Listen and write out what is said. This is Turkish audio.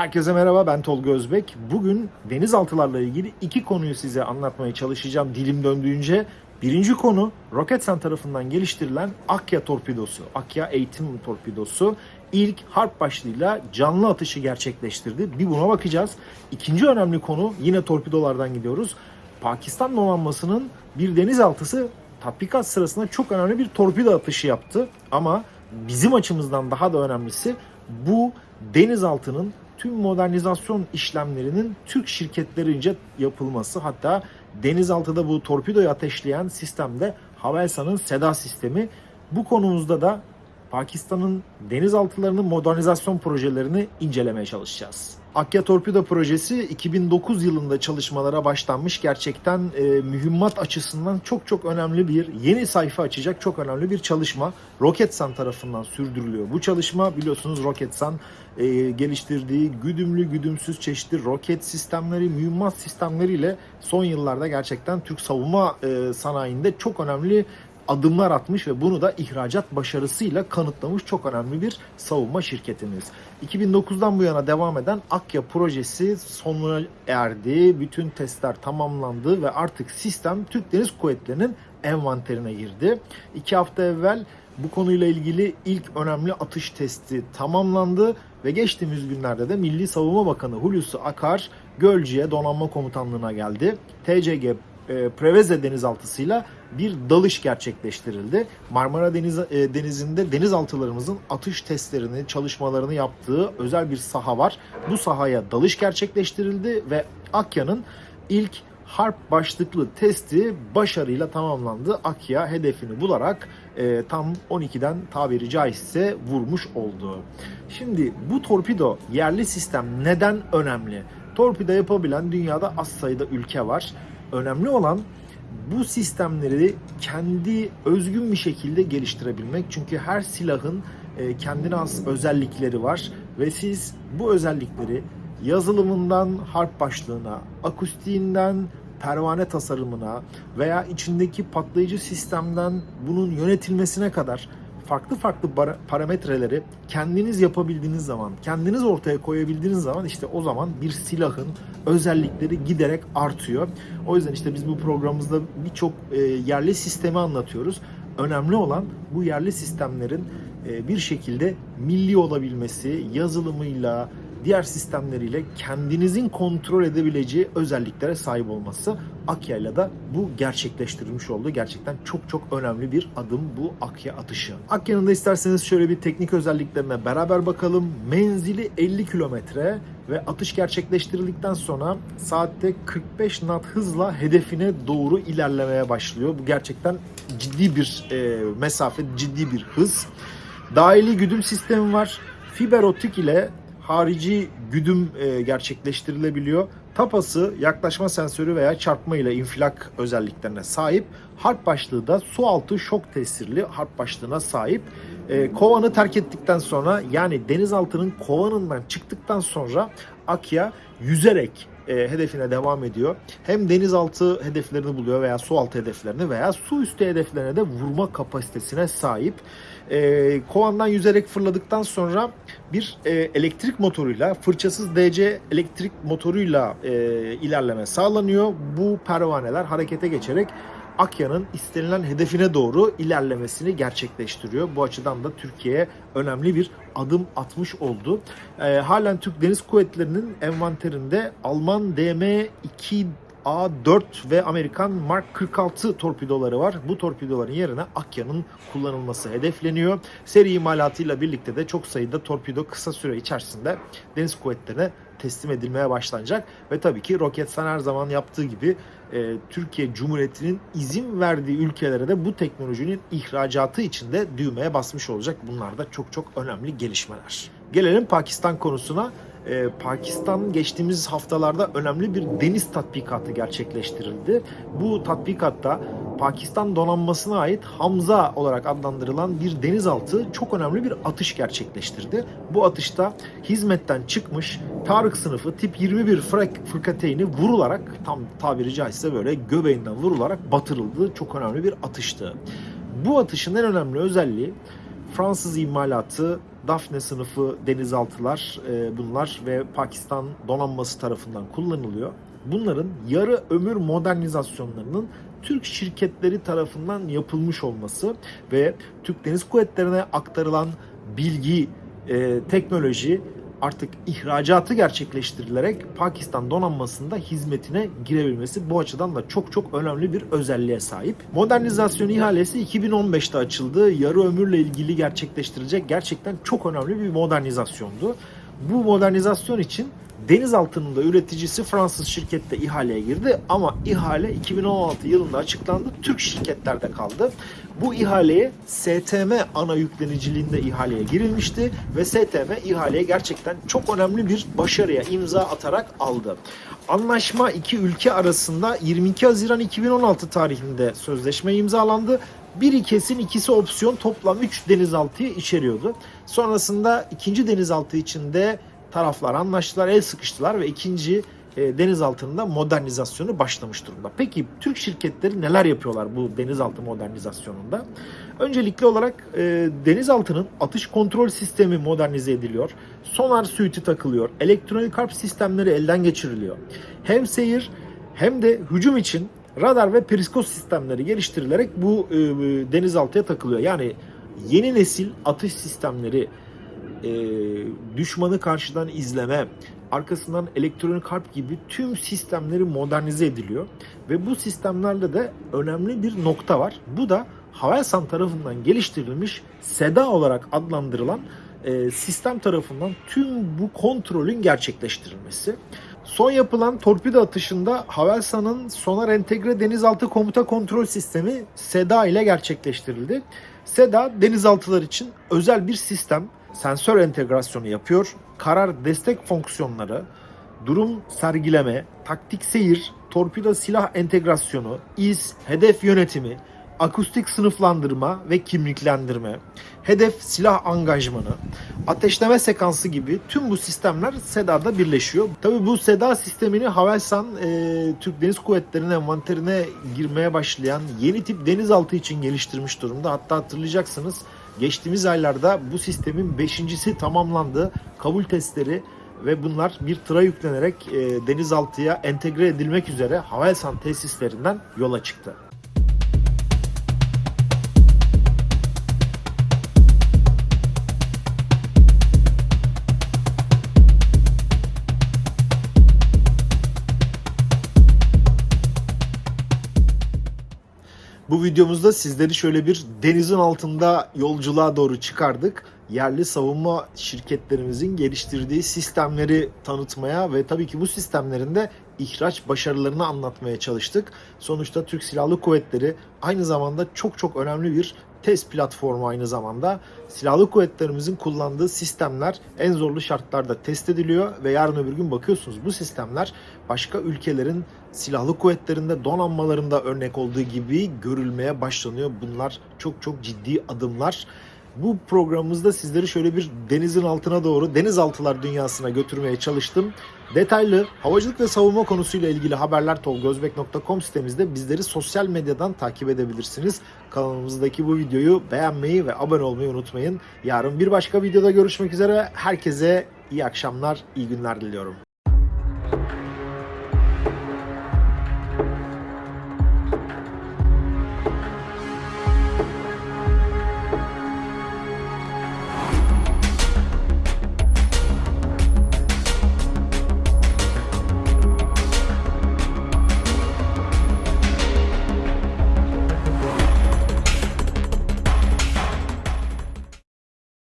Herkese merhaba ben Tolga Özbek. Bugün denizaltılarla ilgili iki konuyu size anlatmaya çalışacağım dilim döndüğünce. Birinci konu Roketsan tarafından geliştirilen Akya torpidosu. Akya eğitim torpidosu ilk harp başlığıyla canlı atışı gerçekleştirdi. Bir buna bakacağız. İkinci önemli konu yine torpidolardan gidiyoruz. Pakistan donanmasının bir denizaltısı tatbikat sırasında çok önemli bir torpido atışı yaptı. Ama bizim açımızdan daha da önemlisi bu denizaltının tüm modernizasyon işlemlerinin Türk şirketlerince yapılması. Hatta denizaltıda bu torpidoyu ateşleyen sistemde Havelsan'ın SEDA sistemi. Bu konumuzda da Pakistan'ın denizaltılarının modernizasyon projelerini incelemeye çalışacağız. Akya Torpido projesi 2009 yılında çalışmalara başlanmış. Gerçekten e, mühimmat açısından çok çok önemli bir yeni sayfa açacak çok önemli bir çalışma. Roketsan tarafından sürdürülüyor. Bu çalışma biliyorsunuz Roketsan e, geliştirdiği güdümlü güdümsüz çeşitli roket sistemleri, mühimmat sistemleriyle son yıllarda gerçekten Türk savunma e, sanayinde çok önemli adımlar atmış ve bunu da ihracat başarısıyla kanıtlamış çok önemli bir savunma şirketimiz. 2009'dan bu yana devam eden Akya projesi sonuna erdi. Bütün testler tamamlandı ve artık sistem Türk Deniz Kuvvetleri'nin envanterine girdi. İki hafta evvel bu konuyla ilgili ilk önemli atış testi tamamlandı ve geçtiğimiz günlerde de Milli Savunma Bakanı Hulusi Akar Gölcük'e donanma komutanlığına geldi. TCG e, Preveze denizaltısıyla bir dalış gerçekleştirildi. Marmara Deniz, e, Denizi'nde denizaltılarımızın atış testlerini, çalışmalarını yaptığı özel bir saha var. Bu sahaya dalış gerçekleştirildi ve Akya'nın ilk harp başlıklı testi başarıyla tamamlandı. Akya hedefini bularak e, tam 12'den tabiri caizse vurmuş oldu. Şimdi bu torpido yerli sistem neden önemli? Torpido yapabilen dünyada az sayıda ülke var. Önemli olan bu sistemleri kendi özgün bir şekilde geliştirebilmek. Çünkü her silahın e, kendine has özellikleri var ve siz bu özellikleri yazılımından harp başlığına, akustiğinden pervane tasarımına veya içindeki patlayıcı sistemden bunun yönetilmesine kadar farklı farklı parametreleri kendiniz yapabildiğiniz zaman, kendiniz ortaya koyabildiğiniz zaman işte o zaman bir silahın özellikleri giderek artıyor. O yüzden işte biz bu programımızda birçok e, yerli sistemi anlatıyoruz. Önemli olan bu yerli sistemlerin e, bir şekilde milli olabilmesi, yazılımıyla, diğer sistemleriyle kendinizin kontrol edebileceği özelliklere sahip olması Akya'yla da bu gerçekleştirilmiş oldu. Gerçekten çok çok önemli bir adım bu Akya atışı. Akya'nın da isterseniz şöyle bir teknik özelliklerine beraber bakalım. Menzili 50 kilometre ve atış gerçekleştirildikten sonra saatte 45 knot hızla hedefine doğru ilerlemeye başlıyor. Bu gerçekten ciddi bir e, mesafe, ciddi bir hız. Dahili güdüm sistemi var. Fiber optik ile harici güdüm e, gerçekleştirilebiliyor. Tapası yaklaşma sensörü veya çarpma ile infilak özelliklerine sahip. Harp başlığı da su altı şok tesirli harp başlığına sahip. E, kovanı terk ettikten sonra yani denizaltının kovanından çıktıktan sonra Akya yüzerek e, hedefine devam ediyor. Hem denizaltı hedeflerini buluyor veya su altı hedeflerini veya su üstü hedeflerine de vurma kapasitesine sahip. E, kovandan yüzerek fırladıktan sonra bir e, elektrik motoruyla, fırçasız DC elektrik motoruyla e, ilerleme sağlanıyor. Bu pervaneler harekete geçerek Akya'nın istenilen hedefine doğru ilerlemesini gerçekleştiriyor. Bu açıdan da Türkiye'ye önemli bir adım atmış oldu. E, halen Türk Deniz Kuvvetleri'nin envanterinde Alman DM2 A4 ve Amerikan Mark 46 torpidoları var. Bu torpidoların yerine Akya'nın kullanılması hedefleniyor. Seri imalatıyla birlikte de çok sayıda torpido kısa süre içerisinde deniz kuvvetlerine teslim edilmeye başlanacak. Ve tabii ki Roketsan her zaman yaptığı gibi e, Türkiye Cumhuriyeti'nin izin verdiği ülkelere de bu teknolojinin ihracatı için de düğmeye basmış olacak. Bunlar da çok çok önemli gelişmeler. Gelelim Pakistan konusuna e, Pakistan geçtiğimiz haftalarda önemli bir deniz tatbikatı gerçekleştirildi. Bu tatbikatta Pakistan donanmasına ait Hamza olarak adlandırılan bir denizaltı çok önemli bir atış gerçekleştirdi. Bu atışta hizmetten çıkmış Tarık sınıfı tip 21 frak fırkateyni vurularak tam tabiri caizse böyle göbeğinden vurularak batırıldı. Çok önemli bir atıştı. Bu atışın en önemli özelliği Fransız imalatı Daphne sınıfı denizaltılar e, bunlar ve Pakistan donanması tarafından kullanılıyor. Bunların yarı ömür modernizasyonlarının Türk şirketleri tarafından yapılmış olması ve Türk Deniz Kuvvetleri'ne aktarılan bilgi, e, teknoloji artık ihracatı gerçekleştirilerek Pakistan donanmasında hizmetine girebilmesi bu açıdan da çok çok önemli bir özelliğe sahip. Modernizasyon ihalesi 2015'te açıldı. Yarı ömürle ilgili gerçekleştirilecek gerçekten çok önemli bir modernizasyondu. Bu modernizasyon için denizaltının da üreticisi Fransız şirkette ihaleye girdi ama ihale 2016 yılında açıklandı. Türk şirketlerde kaldı. Bu ihaleye STM ana yükleniciliğinde ihaleye girilmişti ve STM ihaleye gerçekten çok önemli bir başarıya imza atarak aldı. Anlaşma iki ülke arasında 22 Haziran 2016 tarihinde sözleşme imzalandı. Biri kesin ikisi opsiyon toplam 3 denizaltıyı içeriyordu. Sonrasında ikinci denizaltı içinde taraflar anlaştılar, el sıkıştılar ve ikinci e, denizaltının modernizasyonu başlamış durumda. Peki Türk şirketleri neler yapıyorlar bu denizaltı modernizasyonunda? Öncelikli olarak e, denizaltının atış kontrol sistemi modernize ediliyor. Sonar suiti takılıyor. Elektronik harp sistemleri elden geçiriliyor. Hem seyir hem de hücum için radar ve periskop sistemleri geliştirilerek bu e, denizaltıya takılıyor. Yani yeni nesil atış sistemleri e, düşmanı karşıdan izleme, arkasından elektronik harp gibi tüm sistemleri modernize ediliyor. Ve bu sistemlerde de önemli bir nokta var. Bu da Havelsan tarafından geliştirilmiş SEDA olarak adlandırılan e, sistem tarafından tüm bu kontrolün gerçekleştirilmesi. Son yapılan torpido atışında Havelsan'ın sonar entegre denizaltı komuta kontrol sistemi SEDA ile gerçekleştirildi. SEDA denizaltılar için özel bir sistem sensör entegrasyonu yapıyor. Karar destek fonksiyonları, durum sergileme, taktik seyir, torpido silah entegrasyonu, iz, hedef yönetimi, akustik sınıflandırma ve kimliklendirme, hedef silah angajmanı, ateşleme sekansı gibi tüm bu sistemler SEDA'da birleşiyor. Tabii bu SEDA sistemini Havelsan e, Türk Deniz Kuvvetleri'nin envanterine girmeye başlayan yeni tip denizaltı için geliştirmiş durumda. Hatta hatırlayacaksınız Geçtiğimiz aylarda bu sistemin beşincisi tamamlandı. Kabul testleri ve bunlar bir tıra yüklenerek e, denizaltıya entegre edilmek üzere Havelsan tesislerinden yola çıktı. Bu videomuzda sizleri şöyle bir denizin altında yolculuğa doğru çıkardık. Yerli savunma şirketlerimizin geliştirdiği sistemleri tanıtmaya ve tabii ki bu sistemlerin de ihraç başarılarını anlatmaya çalıştık. Sonuçta Türk Silahlı Kuvvetleri aynı zamanda çok çok önemli bir test platformu aynı zamanda. Silahlı kuvvetlerimizin kullandığı sistemler en zorlu şartlarda test ediliyor ve yarın öbür gün bakıyorsunuz bu sistemler başka ülkelerin silahlı kuvvetlerinde donanmalarında örnek olduğu gibi görülmeye başlanıyor. Bunlar çok çok ciddi adımlar. Bu programımızda sizleri şöyle bir denizin altına doğru denizaltılar dünyasına götürmeye çalıştım. Detaylı havacılık ve savunma konusuyla ilgili haberler tolgozbek.com sitemizde bizleri sosyal medyadan takip edebilirsiniz. Kanalımızdaki bu videoyu beğenmeyi ve abone olmayı unutmayın. Yarın bir başka videoda görüşmek üzere. Herkese iyi akşamlar, iyi günler diliyorum.